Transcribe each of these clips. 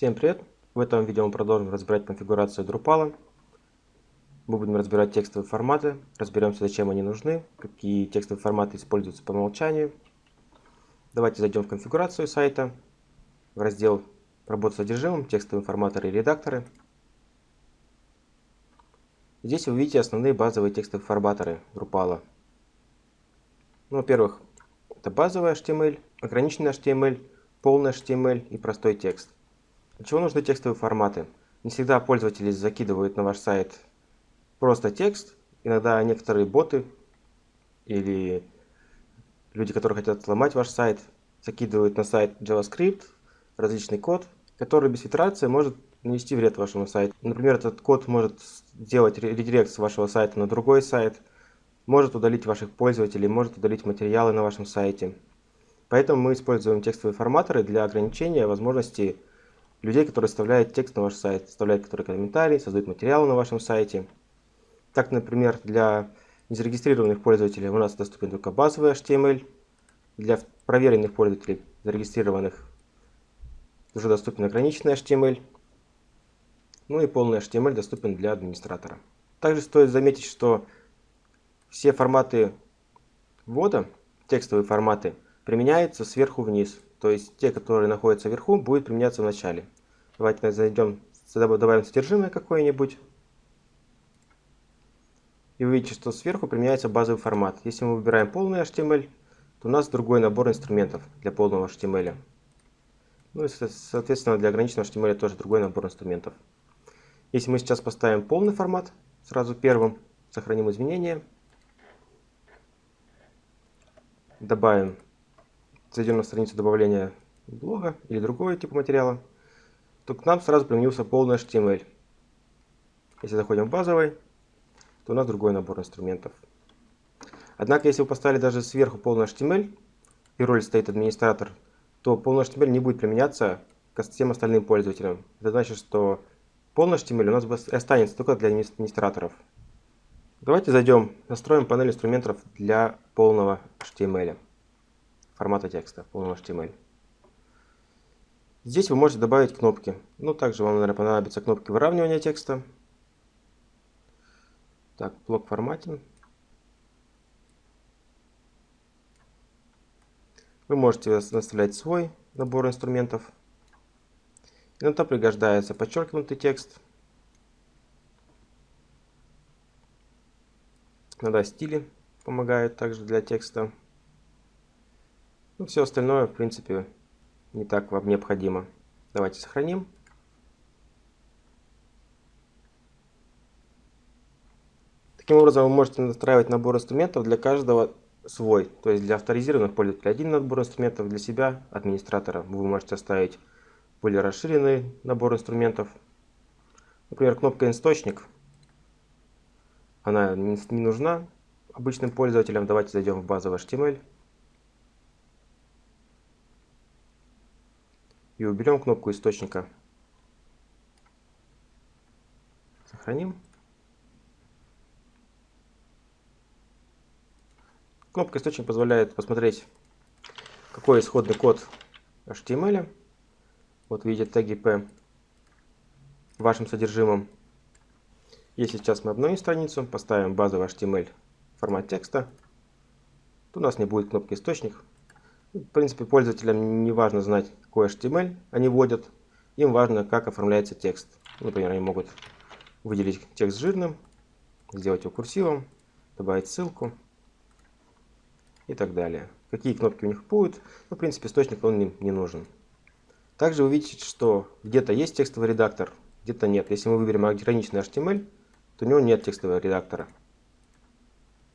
Всем привет! В этом видео мы продолжим разбирать конфигурацию Drupal. Мы будем разбирать текстовые форматы, разберемся, зачем они нужны, какие текстовые форматы используются по умолчанию. Давайте зайдем в конфигурацию сайта, в раздел «Работа с содержимым», «Текстовые форматоры и редакторы». Здесь вы увидите основные базовые текстовые форматоры Drupal. Ну, Во-первых, это базовый HTML, ограниченный HTML, полный HTML и простой текст. Для чего нужны текстовые форматы? Не всегда пользователи закидывают на ваш сайт просто текст. Иногда некоторые боты или люди, которые хотят сломать ваш сайт, закидывают на сайт JavaScript различный код, который без фильтрации может нанести вред вашему сайту. Например, этот код может сделать редирект с вашего сайта на другой сайт, может удалить ваших пользователей, может удалить материалы на вашем сайте. Поэтому мы используем текстовые форматоры для ограничения возможности людей, которые вставляют текст на ваш сайт, вставляют которые комментарии, создают материалы на вашем сайте. Так, например, для незарегистрированных пользователей у нас доступен только базовый HTML. Для проверенных пользователей, зарегистрированных, уже доступен ограниченный HTML. Ну и полный HTML доступен для администратора. Также стоит заметить, что все форматы ввода, текстовые форматы, применяются сверху вниз. То есть те, которые находятся вверху, будут применяться в начале. Давайте зайдем, добавим содержимое какое-нибудь. И вы видите, что сверху применяется базовый формат. Если мы выбираем полный HTML, то у нас другой набор инструментов для полного HTML. Ну и, соответственно, для ограниченного HTML тоже другой набор инструментов. Если мы сейчас поставим полный формат, сразу первым, сохраним изменения, добавим зайдем на страницу добавления блога или другого типа материала, то к нам сразу применился полный HTML. Если заходим в базовый, то у нас другой набор инструментов. Однако, если вы поставили даже сверху полный HTML, и роль стоит администратор, то полный HTML не будет применяться к всем остальным пользователям. Это значит, что полный HTML у нас останется только для администраторов. Давайте зайдем, настроим панель инструментов для полного HTML формата текста, полного HTML. Здесь вы можете добавить кнопки. Ну, также вам, наверное, понадобятся кнопки выравнивания текста. Так, блок форматин. Вы можете наставлять свой набор инструментов. Иногда пригождается подчеркнутый текст. Иногда стили помогают также для текста. Ну, все остальное, в принципе, не так вам необходимо. Давайте сохраним. Таким образом, вы можете настраивать набор инструментов для каждого свой. То есть для авторизированных пользователей один набор инструментов, для себя, администратора, вы можете оставить более расширенный набор инструментов. Например, кнопка «Источник». Она не нужна обычным пользователям. Давайте зайдем в базовый HTML. И уберем кнопку источника. Сохраним. Кнопка источник позволяет посмотреть, какой исходный код HTML. Вот видите теги P в вашем содержимом. Если сейчас мы обновим страницу, поставим базовый HTML формат текста, то у нас не будет кнопки источник, в принципе, пользователям не важно знать, какой HTML они вводят. Им важно, как оформляется текст. Например, они могут выделить текст жирным, сделать его курсивом, добавить ссылку и так далее. Какие кнопки у них будут, ну, в принципе, источник он им не нужен. Также вы видите, что где-то есть текстовый редактор, где-то нет. Если мы выберем ограниченный HTML, то у него нет текстового редактора.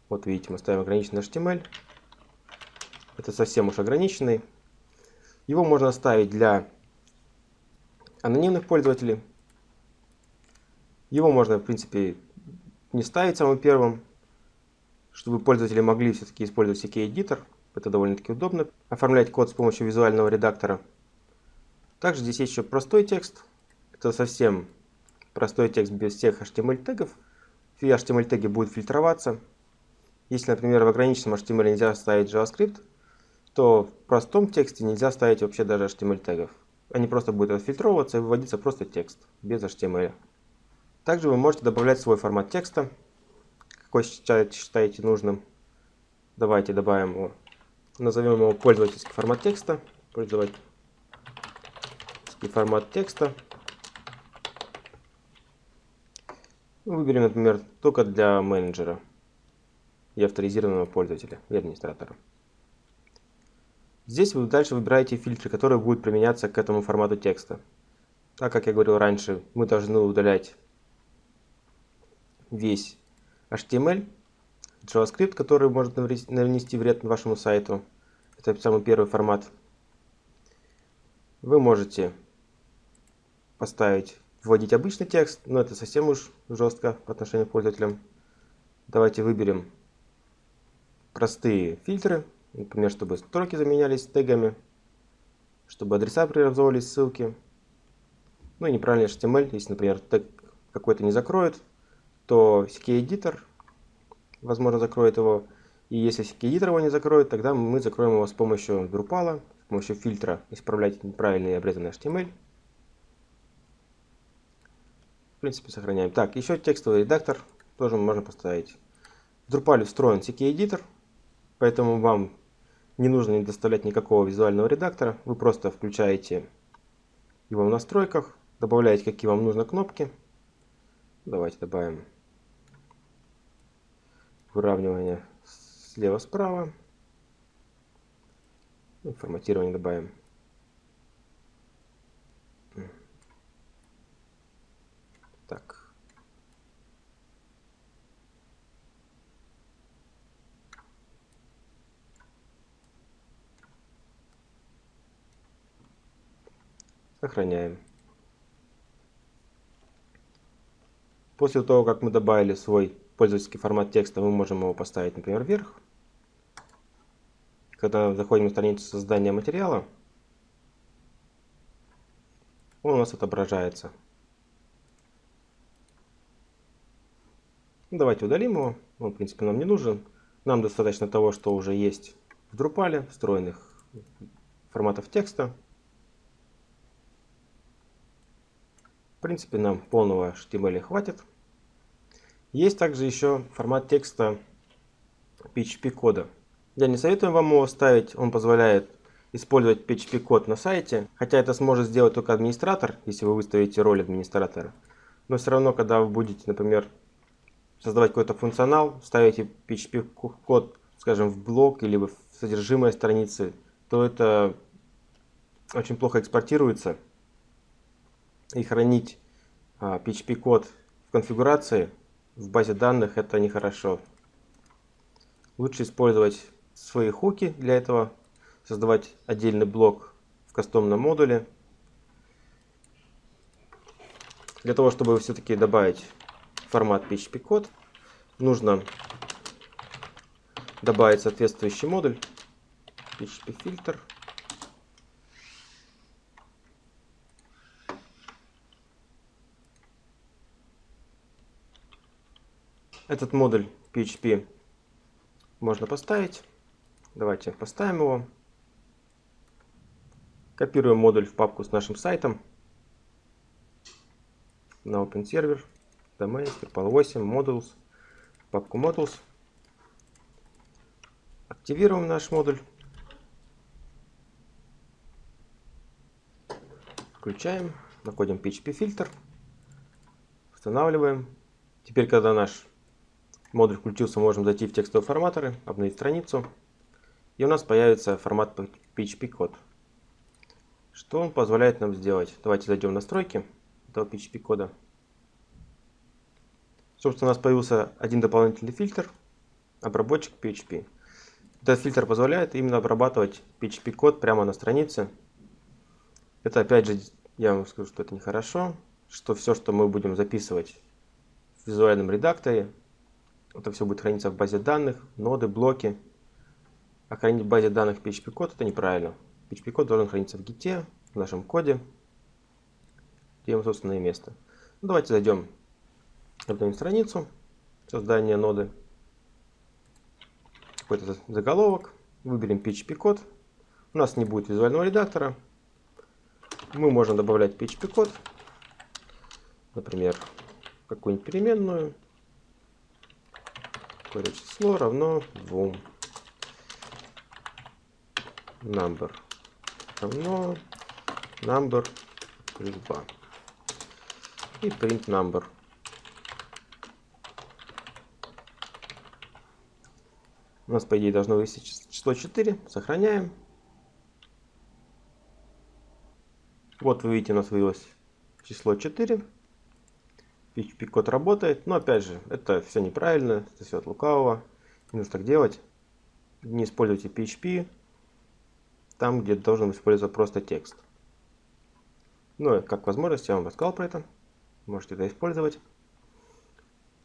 Вот видите, мы ставим ограниченный HTML, это совсем уж ограниченный. Его можно ставить для анонимных пользователей. Его можно, в принципе, не ставить самым первым, чтобы пользователи могли все-таки использовать всякий эдитор. Это довольно-таки удобно. Оформлять код с помощью визуального редактора. Также здесь есть еще простой текст. Это совсем простой текст без всех HTML тегов. Все HTML теги будут фильтроваться. Если, например, в ограниченном HTML нельзя ставить JavaScript, то в простом тексте нельзя ставить вообще даже HTML тегов. они просто будут отфильтровываться и выводиться просто текст, без HTML. Также вы можете добавлять свой формат текста, какой считаете, нужным. Давайте добавим его, назовем его пользовательский формат текста, пользовательский формат текста. Выберем, например, только для менеджера и авторизированного пользователя и администратора. Здесь вы дальше выбираете фильтры, которые будут применяться к этому формату текста. Так как я говорил раньше, мы должны удалять весь HTML, JavaScript, который может нанести вред вашему сайту. Это самый первый формат. Вы можете поставить, вводить обычный текст, но это совсем уж жестко по отношению к пользователям. Давайте выберем простые фильтры, например, чтобы строки заменялись тегами, чтобы адреса преобразовывались ссылки. Ну и неправильный HTML, если, например, тег какой-то не закроет, то CK-эдитор, возможно, закроет его. И если CK-эдитор его не закроет, тогда мы закроем его с помощью Drupal, с помощью фильтра исправлять неправильный обрезанный HTML. В принципе, сохраняем. Так, еще текстовый редактор тоже можно поставить. В Drupal встроен CK-эдитор, поэтому вам не нужно доставлять никакого визуального редактора. Вы просто включаете его в настройках, добавляете какие вам нужны кнопки. Давайте добавим выравнивание слева-справа. Форматирование добавим. Так. Сохраняем. После того, как мы добавили свой пользовательский формат текста, мы можем его поставить, например, вверх. Когда заходим на страницу создания материала, он у нас отображается. Давайте удалим его, он в принципе нам не нужен. Нам достаточно того, что уже есть в Drupal, встроенных форматов текста. Принципе, нам полного HTML хватит. Есть также еще формат текста PHP кода. Я не советую вам его ставить, он позволяет использовать PHP код на сайте, хотя это сможет сделать только администратор, если вы выставите роль администратора. Но все равно, когда вы будете, например, создавать какой-то функционал, ставите PHP код, скажем, в блок или в содержимое страницы, то это очень плохо экспортируется. И хранить PHP код в конфигурации в базе данных это нехорошо. Лучше использовать свои хуки для этого, создавать отдельный блок в кастомном модуле. Для того, чтобы все-таки добавить формат PHP код, нужно добавить соответствующий модуль PHP Этот модуль PHP можно поставить. Давайте поставим его. Копируем модуль в папку с нашим сайтом. На OpenServer, Domain, Drupal 8, Modules, папку Modules. Активируем наш модуль. Включаем, находим PHP фильтр, устанавливаем. Теперь, когда наш модуль включился, можем зайти в текстовые форматоры, обновить страницу. И у нас появится формат PHP код. Что он позволяет нам сделать? Давайте зайдем в настройки этого PHP кода. Собственно, у нас появился один дополнительный фильтр, обработчик PHP. Этот фильтр позволяет именно обрабатывать PHP код прямо на странице. Это опять же, я вам скажу, что это нехорошо, что все, что мы будем записывать в визуальном редакторе, это все будет храниться в базе данных, ноды, блоки. А хранить в базе данных PHP код это неправильно. PHP код должен храниться в гите, в нашем коде, где ему собственное место. Ну, давайте зайдем, обновим страницу создания ноды. Какой-то заголовок. Выберем PHP код. У нас не будет визуального редактора. Мы можем добавлять PHP-код, например, какую-нибудь переменную, какое число равно 2. Number равно number плюс 2. И print number. У нас, по идее, должно вывести число 4. Сохраняем. Вот вы видите, у нас вывелось число 4. PHP код работает, но опять же, это все неправильно, это все от лукавого. Не нужно так делать. Не используйте PHP там, где должен использоваться просто текст. Ну, как возможность, я вам рассказал про это. Можете это использовать.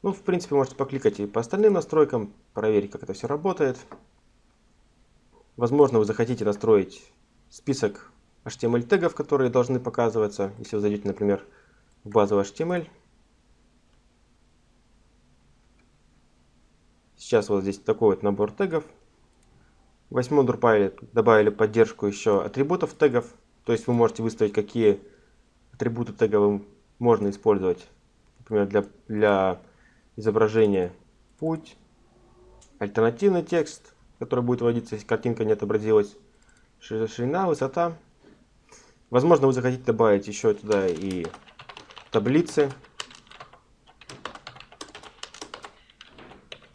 Ну, в принципе, можете покликать и по остальным настройкам, проверить, как это все работает. Возможно, вы захотите настроить список HTML тегов, которые должны показываться, если вы зайдете, например, в базовый HTML. Сейчас вот здесь такой вот набор тегов. В восьмом Drupal добавили поддержку еще атрибутов тегов. То есть вы можете выставить, какие атрибуты тега можно использовать. Например, для, для изображения путь, альтернативный текст, который будет вводиться, если картинка не отобразилась, ширина, высота. Возможно, вы захотите добавить еще туда и таблицы.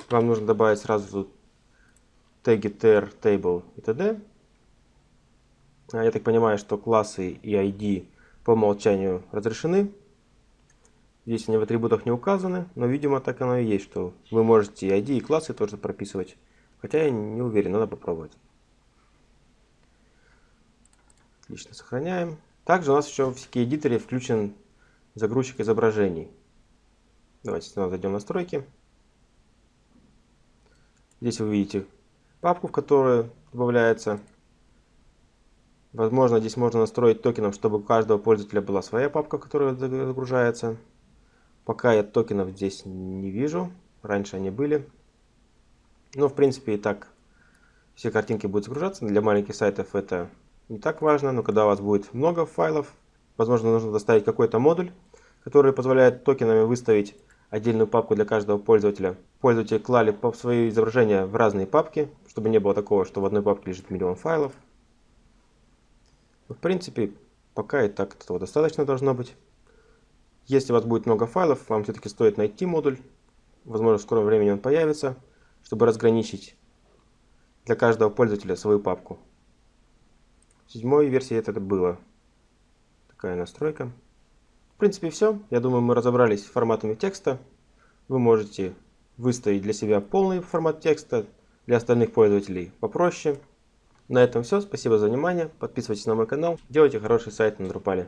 Вам нужно добавить сразу теги ter, table и т.д. А я так понимаю, что классы и ID по умолчанию разрешены. Здесь они в атрибутах не указаны, но, видимо, так оно и есть, что вы можете и ID, и классы тоже прописывать. Хотя я не уверен, надо попробовать. Отлично, сохраняем. Также у нас еще в CK Editor включен загрузчик изображений. Давайте снова зайдем в настройки. Здесь вы видите папку, в которую добавляется. Возможно, здесь можно настроить токеном, чтобы у каждого пользователя была своя папка, которая загружается. Пока я токенов здесь не вижу. Раньше они были. Но, в принципе, и так все картинки будут загружаться. Для маленьких сайтов это не так важно. Но когда у вас будет много файлов, возможно, нужно доставить какой-то модуль, который позволяет токенами выставить отдельную папку для каждого пользователя. Пользователи клали свои изображения в разные папки, чтобы не было такого, что в одной папке лежит миллион файлов. В принципе, пока и так этого достаточно должно быть. Если у вас будет много файлов, вам все-таки стоит найти модуль. Возможно, в скором времени он появится, чтобы разграничить для каждого пользователя свою папку. В седьмой версии это было. Такая настройка. В принципе, все. Я думаю, мы разобрались с форматами текста. Вы можете выставить для себя полный формат текста, для остальных пользователей попроще. На этом все. Спасибо за внимание. Подписывайтесь на мой канал. Делайте хороший сайт на Drupal.